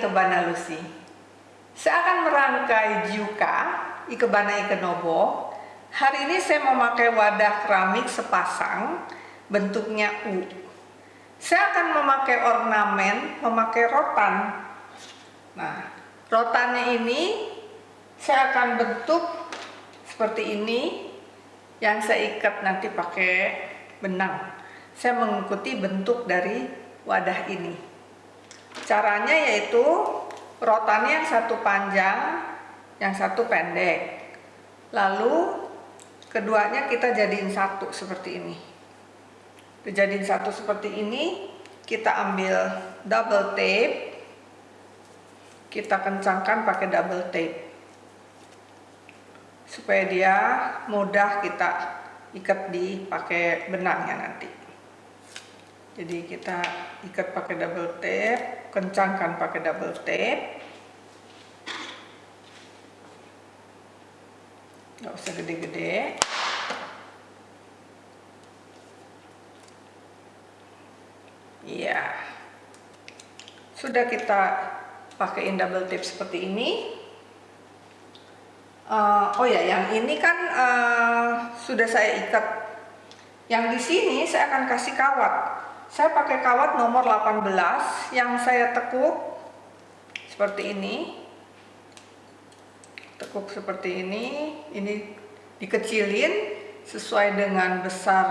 Ikebana Lucy. Saya akan merangkai Juka Ikebana Ikenobo. Hari ini saya memakai wadah keramik sepasang bentuknya U. Saya akan memakai ornamen, memakai rotan. Nah, rotannya ini saya akan bentuk seperti ini yang saya ikat nanti pakai benang. Saya mengikuti bentuk dari wadah ini. Caranya yaitu rotannya yang satu panjang, yang satu pendek. Lalu keduanya kita jadiin satu seperti ini. Dijadiin satu seperti ini, kita ambil double tape, kita kencangkan pakai double tape supaya dia mudah kita ikat di pakai benangnya nanti jadi kita ikat pakai double tape kencangkan pakai double tape. Nggak usah gede-gede. Iya. Sudah kita pakaiin double tape seperti ini. Uh, oh ya yang ini kan uh, sudah saya ikat. Yang di sini saya akan kasih kawat saya pakai kawat nomor 18 yang saya tekuk seperti ini. Tekuk seperti ini. Ini dikecilin sesuai dengan besar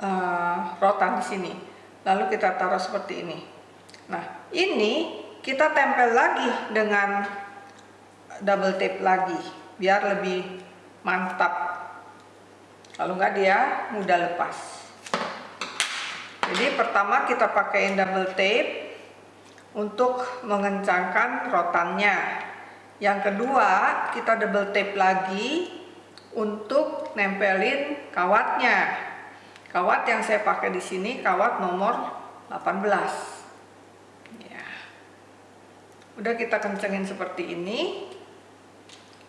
uh, rotan di sini. Lalu kita taruh seperti ini. Nah ini kita tempel lagi dengan double tape lagi biar lebih mantap. Kalau enggak dia mudah lepas jadi pertama kita pakai double tape untuk mengencangkan rotannya. Yang kedua kita double tape lagi untuk nempelin kawatnya. Kawat yang saya pakai di sini kawat nomor 18 ya. udah kita kencengin seperti ini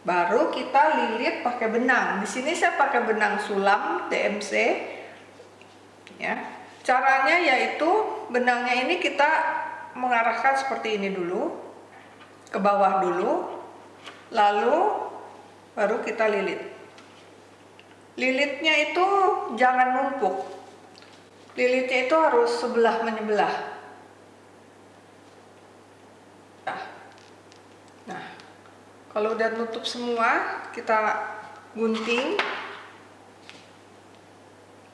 baru kita lilit pakai benang. Di sini saya pakai benang sulam DMC ya caranya yaitu benangnya ini kita mengarahkan seperti ini dulu ke bawah dulu lalu baru kita lilit. Lilitnya itu jangan numpuk. Lilitnya itu harus sebelah menyebelah. Kalau udah nutup semua kita gunting.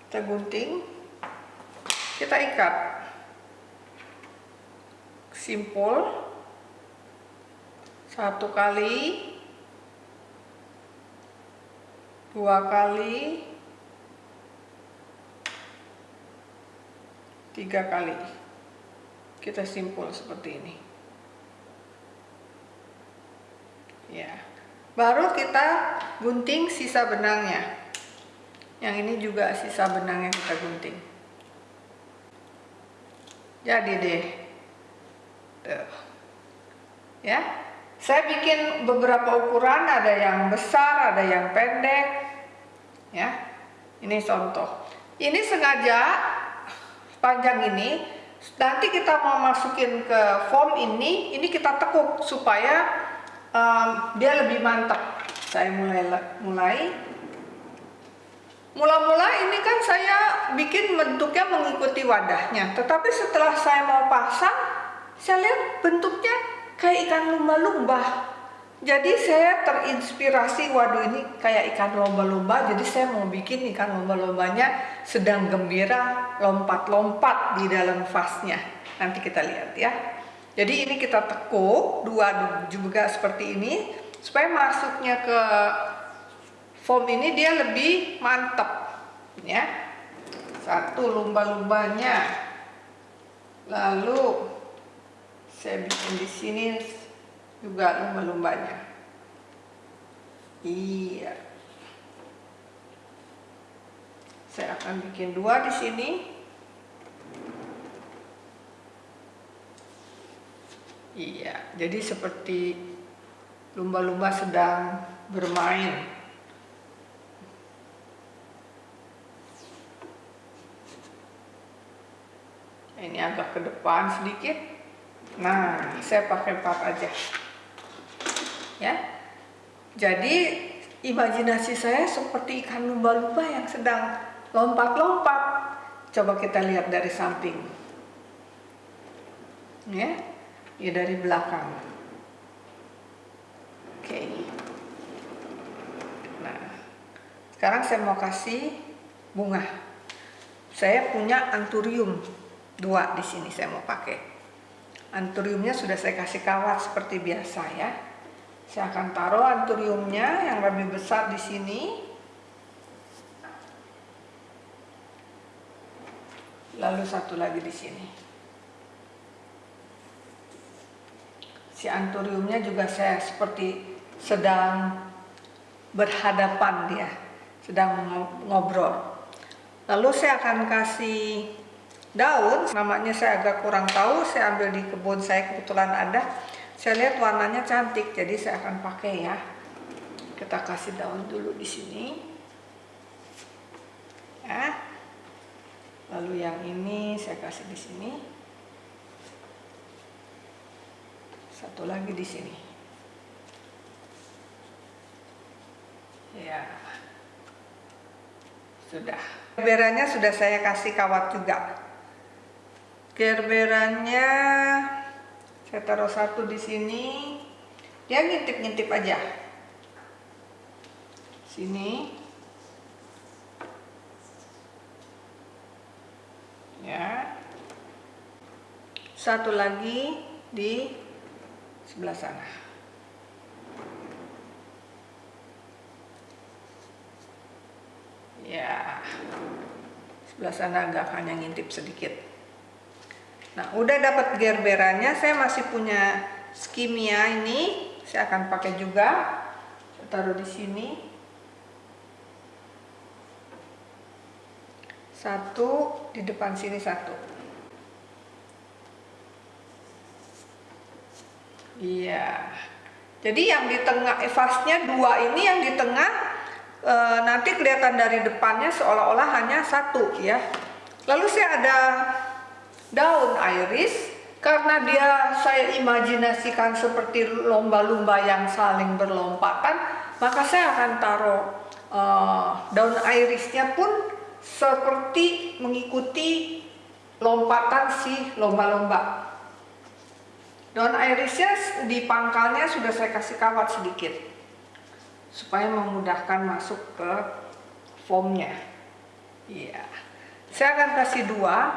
Kita gunting kita ikat. Simpul. Satu kali. Dua kali. Tiga kali. Kita simpul seperti ini. Ya. Baru kita gunting sisa benangnya. Yang ini juga sisa benang yang kita gunting jadi deh. Tuh. ya. Saya bikin beberapa ukuran ada yang besar ada yang pendek. Ya. Ini contoh. Ini sengaja panjang ini nanti kita mau masukin ke foam ini ini kita tekuk supaya um, dia lebih mantap. Saya mulai mulai mula-mula ini kan saya bikin bentuknya mengikuti wadahnya. Tetapi setelah saya mau pasang saya lihat bentuknya kayak ikan lumba-lumba. Jadi saya terinspirasi waduh ini kayak ikan lomba-lomba jadi saya mau bikin ikan lomba-lombanya sedang gembira lompat-lompat di dalam vasnya. Nanti kita lihat ya. Jadi ini kita tekuk dua juga seperti ini supaya masuknya ke foam ini dia lebih mantap ya. Satu lumba-lumbanya. Lalu saya bikin di sini juga lumba-lumbanya. Iya. Saya akan bikin dua di sini. Iya, jadi seperti lumba-lumba sedang bermain. Agak ke depan sedikit. Nah, saya pakai part aja. Ya. Jadi imajinasi saya seperti ikan lumba-lumba yang sedang lompat-lompat. Coba kita lihat dari samping. Ya. Ya dari belakang. Oke. Nah, sekarang saya mau kasih bunga. Saya punya anturium dua di sini saya mau pakai. Anturiumnya sudah saya kasih kawat seperti biasa ya. Saya akan taruh anturiumnya yang lebih besar di sini. Lalu satu lagi di sini. Si anturiumnya juga saya seperti sedang berhadapan dia, sedang ngobrol. Lalu saya akan kasih daun namanya saya agak kurang tahu saya ambil di kebun saya kebetulan ada. Saya lihat warnanya cantik jadi saya akan pakai ya. Kita kasih daun dulu di sini. Ya. Lalu yang ini saya kasih di sini. Satu lagi di sini. Ya. Sudah. Beranya sudah saya kasih kawat juga gerberannya saya taruh satu di sini. Dia ngintip-ngintip aja. Sini. Ya. Satu lagi di sebelah sana. Ya. Sebelah sana agak hanya ngintip sedikit Nah, udah dapat gerberannya, saya masih punya skimia ini. Saya akan pakai juga. Saya taruh di sini. Satu di depan sini satu. Iya. Jadi yang di tengah vasnya dua ini yang di tengah e, nanti kelihatan dari depannya seolah-olah hanya satu ya. Lalu saya ada daun iris karena dia saya imajinasikan seperti lomba-lomba yang saling berlompatan maka saya akan taruh uh, daun irisnya pun seperti mengikuti lompatan si lomba-lomba. Daun irisnya di pangkalnya sudah saya kasih kawat sedikit supaya memudahkan masuk ke foamnya iya. Saya akan kasih dua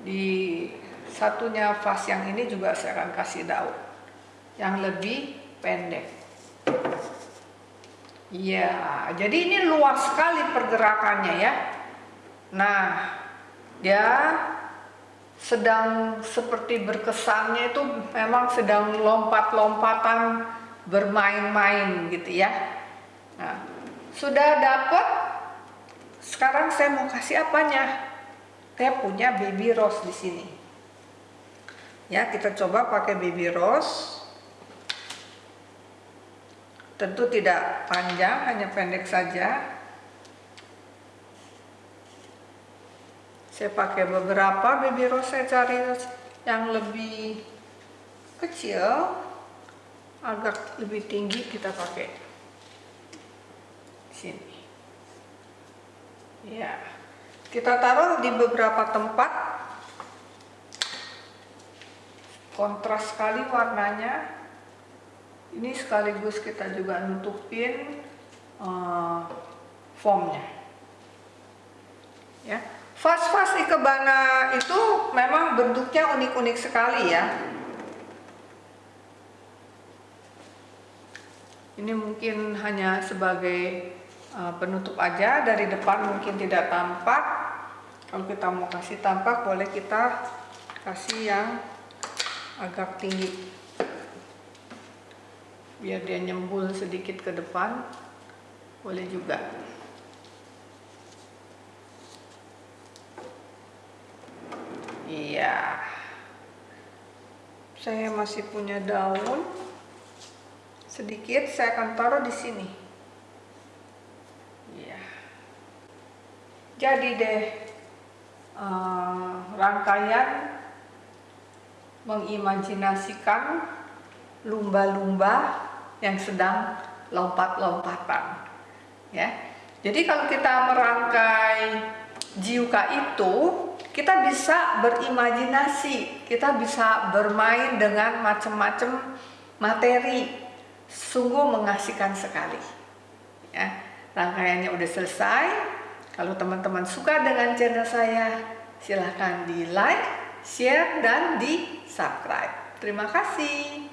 di satunya vas yang ini juga saya akan kasih daun. Yang lebih pendek. Ya jadi ini luas sekali pergerakannya ya. Nah dia sedang seperti berkesannya itu memang sedang lompat-lompatan bermain-main gitu ya. Nah sudah dapat sekarang saya mau kasih apanya saya punya baby rose di sini. Ya, kita coba pakai baby rose. Tentu tidak panjang, hanya pendek saja. Saya pakai beberapa baby rose, saya cari yang lebih kecil, agak lebih tinggi kita pakai sini. Ya. Kita taruh di beberapa tempat. Kontras sekali warnanya. Ini sekaligus kita juga nutupin uh, foamnya. Ya. Vas-vas ikebana itu memang bentuknya unik-unik sekali ya. Ini mungkin hanya sebagai uh, penutup aja dari depan mungkin tidak tampak kalau kita mau kasih tampak boleh kita kasih yang agak tinggi. Biar dia nyembul sedikit ke depan boleh juga. Iya. Saya masih punya daun. Sedikit saya akan taruh di sini. Iya. Jadi deh uh, rangkaian mengimajinasikan lumba-lumba yang sedang lompat-lompatan. Ya. Jadi kalau kita merangkai jiuka itu, kita bisa berimajinasi, kita bisa bermain dengan macam-macam materi. Sungguh mengasihkan sekali. Ya. Rangkaiannya udah selesai. Kalau teman-teman suka dengan channel saya, silahkan di like, share, dan di subscribe. Terima kasih.